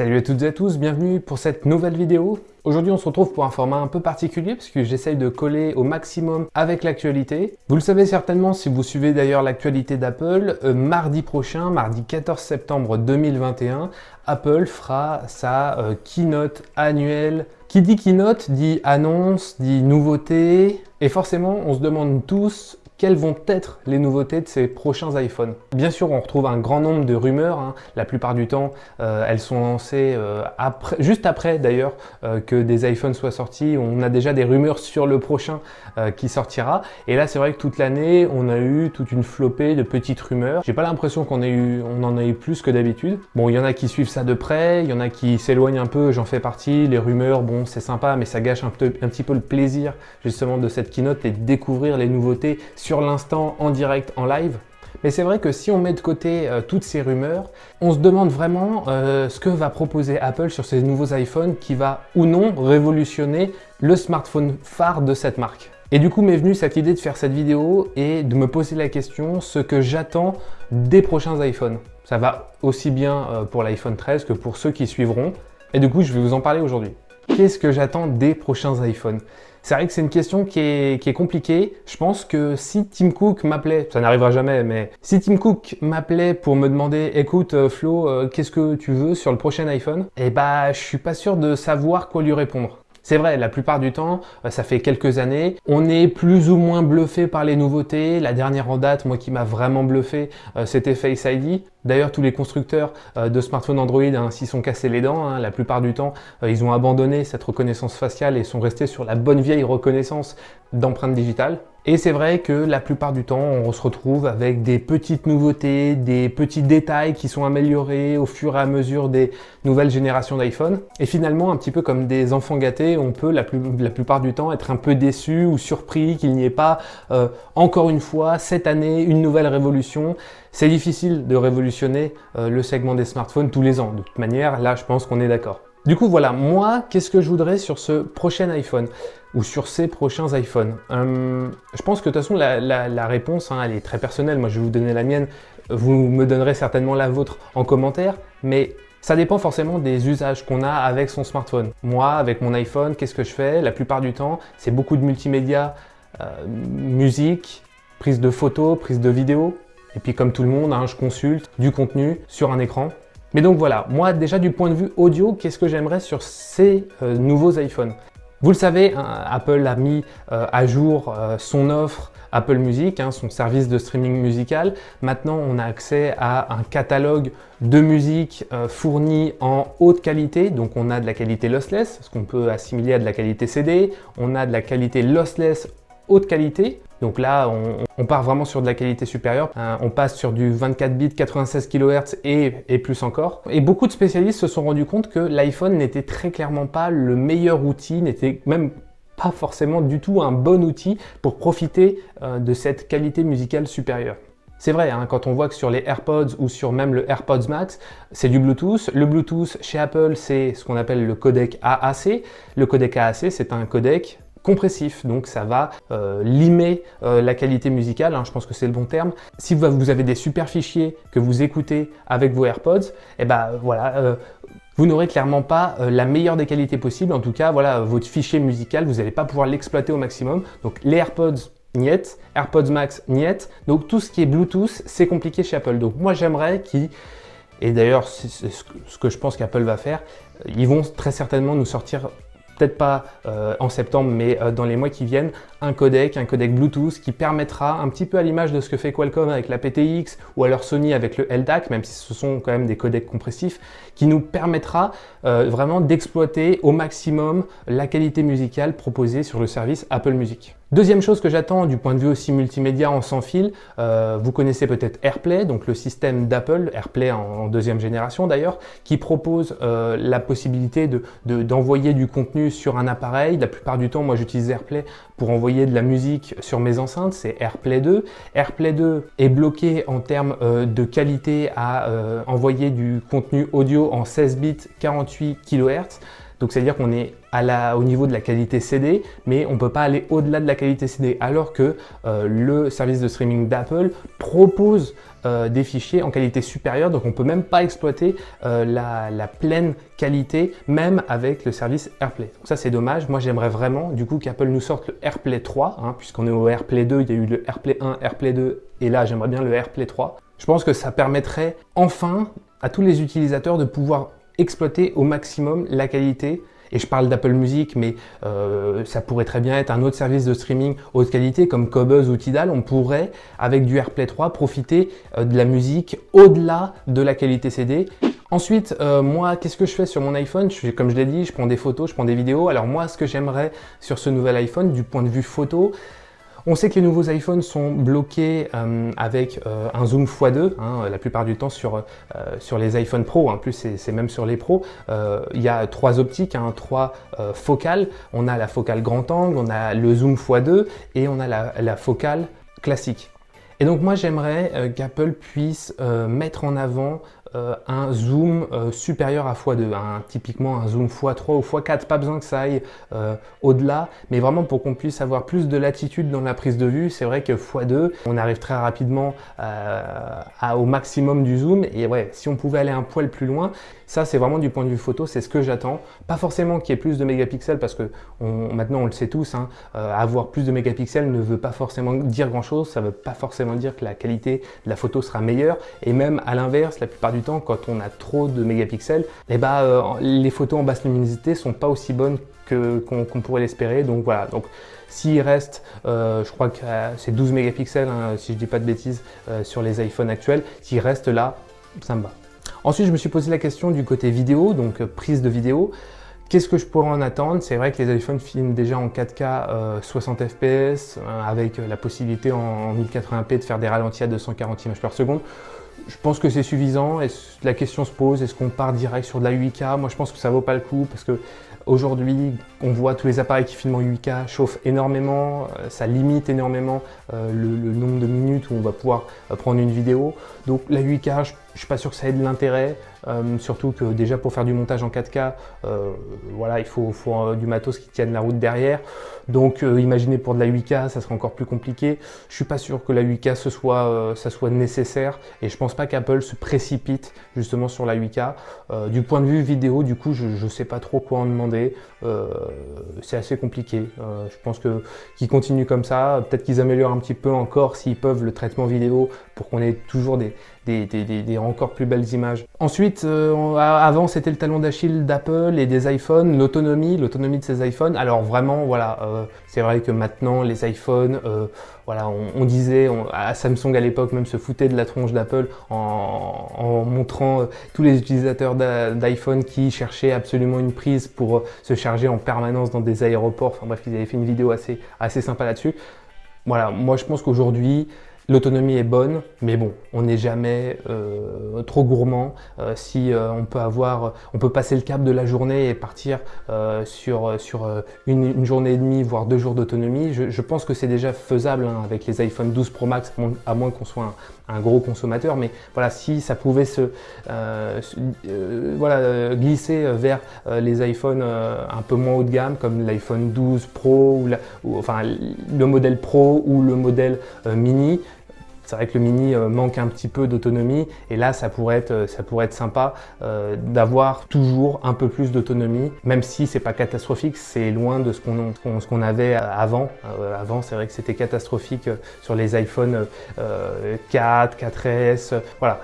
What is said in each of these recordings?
Salut à toutes et à tous, bienvenue pour cette nouvelle vidéo. Aujourd'hui on se retrouve pour un format un peu particulier parce que j'essaye de coller au maximum avec l'actualité. Vous le savez certainement si vous suivez d'ailleurs l'actualité d'Apple, euh, mardi prochain, mardi 14 septembre 2021, Apple fera sa euh, keynote annuelle. Qui dit keynote dit annonce, dit nouveauté, et forcément on se demande tous quelles vont être les nouveautés de ces prochains iPhones Bien sûr, on retrouve un grand nombre de rumeurs. Hein. La plupart du temps, euh, elles sont lancées euh, après, juste après d'ailleurs euh, que des iPhones soient sortis. On a déjà des rumeurs sur le prochain qui sortira. Et là, c'est vrai que toute l'année, on a eu toute une flopée de petites rumeurs. J'ai pas l'impression qu'on on en a eu plus que d'habitude. Bon, il y en a qui suivent ça de près, il y en a qui s'éloignent un peu, j'en fais partie. Les rumeurs, bon, c'est sympa, mais ça gâche un, peu, petit peu le plaisir justement de cette keynote et de découvrir les nouveautés l'instant en direct, en live. Mais c'est vrai que si on met de côté euh, toutes ces rumeurs, on se demande vraiment euh, ce que va proposer Apple sur ces nouveaux iPhones qui va ou non révolutionner le smartphone phare de cette marque. Et du coup m'est venue cette idée de faire cette vidéo et de me poser la question ce que j'attends des prochains iPhones. Ça va aussi bien euh, pour l'iPhone 13 que pour ceux qui suivront. Et du coup je vais vous en parler aujourd'hui. Qu'est-ce que j'attends des prochains iPhones? C'est vrai que c'est une question qui est, compliquée. Je pense que si Tim Cook m'appelait, ça n'arrivera jamais, mais si Tim Cook m'appelait pour me demander « Écoute euh, Flo, euh, qu'est-ce que tu veux sur le prochain iPhone ?» Eh bah, je suis pas sûr de savoir quoi lui répondre. C'est vrai, la plupart du temps, euh, ça fait quelques années, on est plus ou moins bluffé par les nouveautés. La dernière en date, moi qui m'a vraiment bluffé, euh, c'était Face ID. D'ailleurs, tous les constructeurs euh, de smartphones Android hein, s'y sont cassés les dents. Hein. La plupart du temps, ils ont abandonné cette reconnaissance faciale et sont restés sur la bonne vieille reconnaissance d'empreinte digitale. Et c'est vrai que la plupart du temps, on se retrouve avec des petites nouveautés, des petits détails qui sont améliorés au fur et à mesure des nouvelles générations d'iPhone. Et finalement, un petit peu comme des enfants gâtés, on peut la, plupart du temps être un peu déçu ou surpris qu'il n'y ait pas, euh, encore une fois, cette année, une nouvelle révolution. C'est difficile de révolutionner euh, le segment des smartphones tous les ans. De toute manière, là, je pense qu'on est d'accord. Du coup, voilà, moi, qu'est-ce que je voudrais sur ce prochain iPhone ou sur ces prochains iPhones? Hum, Je pense que de toute façon, la, réponse, hein, elle est très personnelle. Moi, je vais vous donner la mienne. Vous me donnerez certainement la vôtre en commentaire. Mais ça dépend forcément des usages qu'on a avec son smartphone. Moi, avec mon iPhone, qu'est-ce que je fais? La plupart du temps, c'est beaucoup de multimédia, euh, musique, prise de photos, prise de vidéos. Et puis comme tout le monde, hein, je consulte du contenu sur un écran. Mais donc voilà, moi déjà du point de vue audio, qu'est-ce que j'aimerais sur ces euh, nouveaux iPhones? Vous le savez, hein, Apple a mis euh, à jour euh, son offre Apple Music, hein, son service de streaming musical. Maintenant, on a accès à un catalogue de musique fourni en haute qualité. Donc on a de la qualité lossless, ce qu'on peut assimiler à de la qualité CD. On a de la qualité lossless haute qualité. Donc là, on, part vraiment sur de la qualité supérieure. Hein, on passe sur du 24 bits, 96 kHz et, et, plus encore. Et beaucoup de spécialistes se sont rendus compte que l'iPhone n'était très clairement pas le meilleur outil, n'était même pas forcément du tout un bon outil pour profiter euh, de cette qualité musicale supérieure. C'est vrai, hein, quand on voit que sur les AirPods ou sur même le AirPods Max, c'est du Bluetooth. Le Bluetooth chez Apple, c'est ce qu'on appelle le codec AAC. Le codec AAC, c'est un codec compressif, donc ça va euh, limer euh, la qualité musicale, hein, je pense que c'est le bon terme. Si vous avez des super fichiers que vous écoutez avec vos AirPods, et eh ben voilà, euh, vous n'aurez clairement pas la meilleure des qualités possibles. En tout cas, voilà, votre fichier musical, vous n'allez pas pouvoir l'exploiter au maximum. Donc les AirPods, niet, AirPods Max, niet. Donc tout ce qui est Bluetooth, c'est compliqué chez Apple. Donc moi j'aimerais qu'ils et d'ailleurs, c'est ce que je pense qu'Apple va faire. Ils vont très certainement nous sortir peut-être pas euh, en septembre, mais euh, dans les mois qui viennent, un codec, un codec Bluetooth qui permettra, un petit peu à l'image de ce que fait Qualcomm avec la PTX ou alors Sony avec le LDAC, même si ce sont quand même des codecs compressifs, qui nous permettra euh, vraiment d'exploiter au maximum la qualité musicale proposée sur le service Apple Music. Deuxième chose que j'attends du point de vue aussi multimédia en sans fil, euh, vous connaissez peut-être AirPlay, donc le système d'Apple, AirPlay en, deuxième génération d'ailleurs, qui propose euh, la possibilité d'envoyer de, du contenu sur un appareil. La plupart du temps, moi j'utilise AirPlay pour envoyer de la musique sur mes enceintes, c'est AirPlay 2. AirPlay 2 est bloqué en termes euh, de qualité à envoyer du contenu audio en 16 bits 48 kHz. Donc c'est-à-dire qu'on est au niveau de la qualité CD, mais on ne peut pas aller au-delà de la qualité CD, alors que euh, le service de streaming d'Apple propose des fichiers en qualité supérieure, donc on peut même pas exploiter la, pleine qualité, même avec le service AirPlay. Donc ça c'est dommage, moi j'aimerais vraiment du coup qu'Apple nous sorte le AirPlay 3, hein, puisqu'on est au AirPlay 2, il y a eu le AirPlay 1, AirPlay 2, et là j'aimerais bien le AirPlay 3. Je pense que ça permettrait enfin à tous les utilisateurs de pouvoir exploiter au maximum la qualité et je parle d'Apple Music, mais euh, ça pourrait très bien être un autre service de streaming haute qualité comme Cobuzz ou Tidal. On pourrait, avec du AirPlay 3, profiter euh, de la musique au-delà de la qualité CD. Ensuite, euh, moi, qu'est-ce que je fais sur mon iPhone? Comme je l'ai dit, je prends des photos, je prends des vidéos. Alors moi, ce que j'aimerais sur ce nouvel iPhone, du point de vue photo, on sait que les nouveaux iPhones sont bloqués euh, avec euh, un zoom x2, hein, la plupart du temps sur, euh, les iPhone Pro, en plus c'est même sur les Pro. il y a trois optiques, hein, trois focales. On a la focale grand angle, on a le zoom x2 et on a la, focale classique. Et donc moi j'aimerais qu'Apple puisse mettre en avant euh, un zoom euh, supérieur à x2, hein, typiquement un zoom x3 ou x4, pas besoin que ça aille euh, au-delà, mais vraiment pour qu'on puisse avoir plus de latitude dans la prise de vue, c'est vrai que x2, on arrive très rapidement au maximum du zoom, et ouais, si on pouvait aller un poil plus loin, ça c'est vraiment du point de vue photo, c'est ce que j'attends, pas forcément qu'il y ait plus de mégapixels, parce que maintenant on le sait tous, hein, avoir plus de mégapixels ne veut pas forcément dire grand chose, ça veut pas forcément dire que la qualité de la photo sera meilleure, et même à l'inverse, la plupart du temps, quand on a trop de mégapixels, eh ben, euh, les photos en basse luminosité sont pas aussi bonnes qu'on pourrait l'espérer. Donc voilà, donc s'il reste, euh, je crois que euh, c'est 12 mégapixels, hein, si je dis pas de bêtises, sur les iPhones actuels, s'il reste là, ça me va. Ensuite, je me suis posé la question du côté vidéo, donc prise de vidéo. Qu'est-ce que je pourrais en attendre? C'est vrai que les iPhones filment déjà en 4K 60 fps avec la possibilité en 1080p de faire des ralentis à 240 images par seconde. Je pense que c'est suffisant. La question se pose, est-ce qu'on part direct sur de la 8K Moi, je pense que ça vaut pas le coup parce que aujourd'hui, on voit tous les appareils qui filment en 8K chauffent énormément, euh, ça limite énormément euh, le, nombre de minutes où on va pouvoir euh, prendre une vidéo. Donc la 8K, je, ne suis pas sûr que ça ait de l'intérêt. Surtout que déjà pour faire du montage en 4K, euh, voilà, il faut, du matos qui tienne la route derrière. Donc imaginez pour de la 8K, ça serait encore plus compliqué. Je suis pas sûr que la 8K ce soit, ça soit nécessaire et je pense pas qu'Apple se précipite justement sur la 8K. du point de vue vidéo, du coup, je, ne sais pas trop quoi en demander. C'est assez compliqué. je pense que qu'ils continuent comme ça. Peut-être qu'ils améliorent un petit peu encore s'ils peuvent le traitement vidéo pour qu'on ait toujours des, des, encore plus belles images. Ensuite, euh, avant c'était le talon d'Achille d'Apple et des iPhones, l'autonomie, l'autonomie de ces iPhones. Alors vraiment, voilà, euh, c'est vrai que maintenant les iPhones, euh, voilà, on, disait, à Samsung à l'époque même se foutait de la tronche d'Apple en, montrant tous les utilisateurs d'iPhone qui cherchaient absolument une prise pour se charger en permanence dans des aéroports. Enfin bref, ils avaient fait une vidéo assez, assez sympa là-dessus. Voilà, moi je pense qu'aujourd'hui, L'autonomie est bonne, mais bon, on n'est jamais euh, trop gourmand. Euh, si euh, on peut avoir, on peut passer le cap de la journée et partir sur, une, journée et demie, voire deux jours d'autonomie, je, pense que c'est déjà faisable hein, avec les iPhone 12 Pro Max, à moins qu'on soit un, gros consommateur. Mais voilà, si ça pouvait se, glisser vers les iPhones un peu moins haut de gamme, comme l'iPhone 12 Pro, ou, enfin le modèle Pro ou le modèle mini, c'est vrai que le Mini euh, manque un petit peu d'autonomie et là ça pourrait être, euh, ça pourrait être sympa euh, d'avoir toujours un peu plus d'autonomie, même si c'est pas catastrophique, c'est loin de ce qu'on avait avant. avant c'est vrai que c'était catastrophique sur les iPhone 4, 4S, voilà.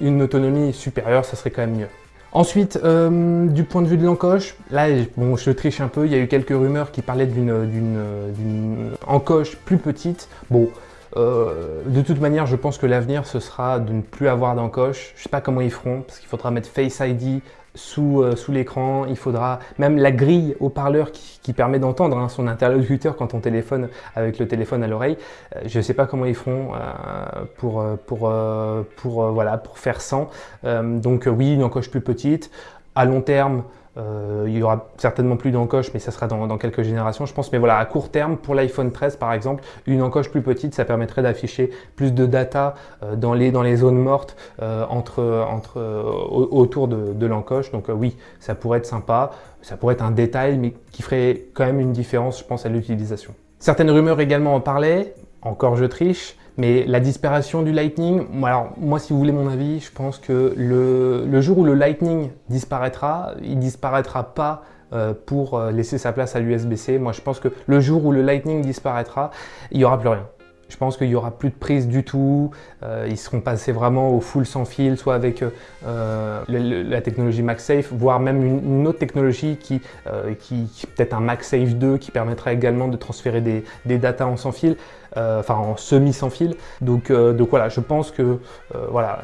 une autonomie supérieure, ça serait quand même mieux. Ensuite, du point de vue de l'encoche, là, bon, je triche un peu, il y a eu quelques rumeurs qui parlaient d'une encoche plus petite. Bon, euh, de toute manière, je pense que l'avenir, ce sera de ne plus avoir d'encoche. Je ne sais pas comment ils feront, parce qu'il faudra mettre Face ID sous, euh, sous l'écran. Il faudra même la grille haut-parleur qui, permet d'entendre hein, son interlocuteur quand on téléphone avec le téléphone à l'oreille. Euh, je ne sais pas comment ils feront pour, voilà, pour faire sans. donc oui, une encoche plus petite. À long terme, euh, il y aura certainement plus d'encoche, mais ça sera dans, quelques générations, je pense. Mais voilà, à court terme, pour l'iPhone 13 par exemple, une encoche plus petite, ça permettrait d'afficher plus de data euh, dans, les, dans les zones mortes euh, entre, entre, autour de, de l'encoche. Donc oui, ça pourrait être sympa, ça pourrait être un détail, mais qui ferait quand même une différence, je pense, à l'utilisation. Certaines rumeurs également en parlaient. Encore je triche, mais la disparition du Lightning, alors moi si vous voulez mon avis, je pense que le, jour où le Lightning disparaîtra, il disparaîtra pas euh, pour euh, laisser sa place à l'USB-C. Moi je pense que le jour où le Lightning disparaîtra, il n'y aura plus rien. Je pense qu'il n'y aura plus de prise du tout. Euh, ils seront passés vraiment au full sans fil, soit avec la technologie MagSafe, voire même une, autre technologie qui, peut-être un MagSafe 2 qui permettra également de transférer des, des en sans fil, enfin en semi sans fil. Donc, donc voilà, je pense que voilà,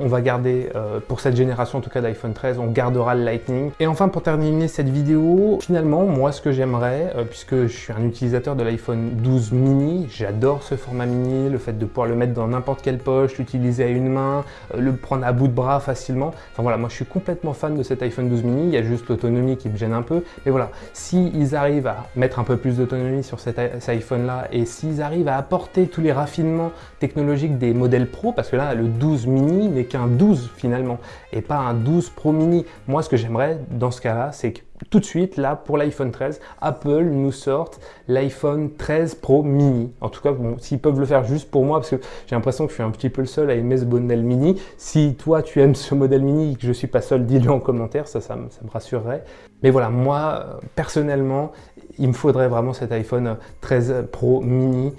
on, va garder, pour cette génération en tout cas d'iPhone 13, on gardera le Lightning. Et enfin pour terminer cette vidéo, finalement moi ce que j'aimerais, puisque je suis un utilisateur de l'iPhone 12 mini, j'adore ce format mini, le fait de pouvoir le mettre dans n'importe quelle poche, l'utiliser à une main, euh, le prendre à bout de bras facilement. Enfin voilà, moi je suis complètement fan de cet iPhone 12 mini, il y a juste l'autonomie qui me gêne un peu. Mais voilà, s'ils arrivent à mettre un peu plus d'autonomie sur cet, iPhone là et s'ils arrivent apporter tous les raffinements technologiques des modèles Pro, parce que là le 12 mini n'est qu'un 12 finalement et pas un 12 Pro mini. Moi ce que j'aimerais dans ce cas là, c'est que tout de suite, là, pour l'iPhone 13, Apple nous sorte l'iPhone 13 Pro Mini. En tout cas, bon, s'ils peuvent le faire juste pour moi, parce que j'ai l'impression que je suis un petit peu le seul à aimer ce modèle mini. Si toi, tu aimes ce modèle mini et que je suis pas seul, dis-le en commentaire, ça, ça, me rassurerait. Mais voilà, moi, personnellement, il me faudrait vraiment cet iPhone 13 Pro Mini euh,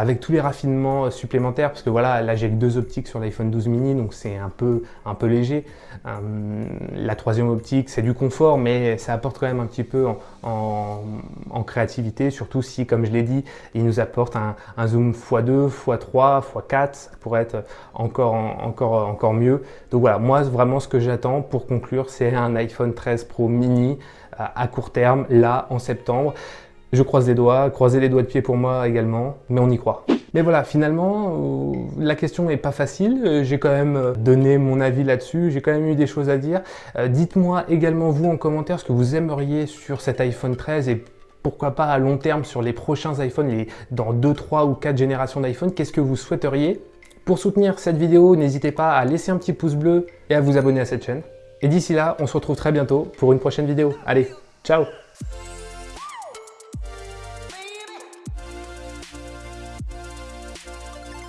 avec tous les raffinements supplémentaires parce que voilà, là j'ai que deux optiques sur l'iPhone 12 mini donc c'est un peu, un peu léger. Euh, la troisième optique c'est du confort mais ça quand même un petit peu en, créativité surtout si comme je l'ai dit il nous apporte un, zoom x2, x3, x4 ça pourrait être encore, encore, encore mieux. Donc voilà, moi vraiment ce que j'attends pour conclure c'est un iPhone 13 Pro Mini à court terme, là, en septembre. Je croise les doigts, croisez les doigts de pied pour moi également, mais on y croit. Mais voilà, finalement, euh, la question n'est pas facile. Euh, j'ai quand même euh, donné mon avis là-dessus, j'ai quand même eu des choses à dire. Dites-moi également, vous, en commentaire, ce que vous aimeriez sur cet iPhone 13 et pourquoi pas à long terme sur les prochains iPhones, les, dans 2, 3 ou 4 générations d'iPhone, qu'est-ce que vous souhaiteriez? Pour soutenir cette vidéo, n'hésitez pas à laisser un petit pouce bleu et à vous abonner à cette chaîne. Et d'ici là, on se retrouve très bientôt pour une prochaine vidéo. Allez, ciao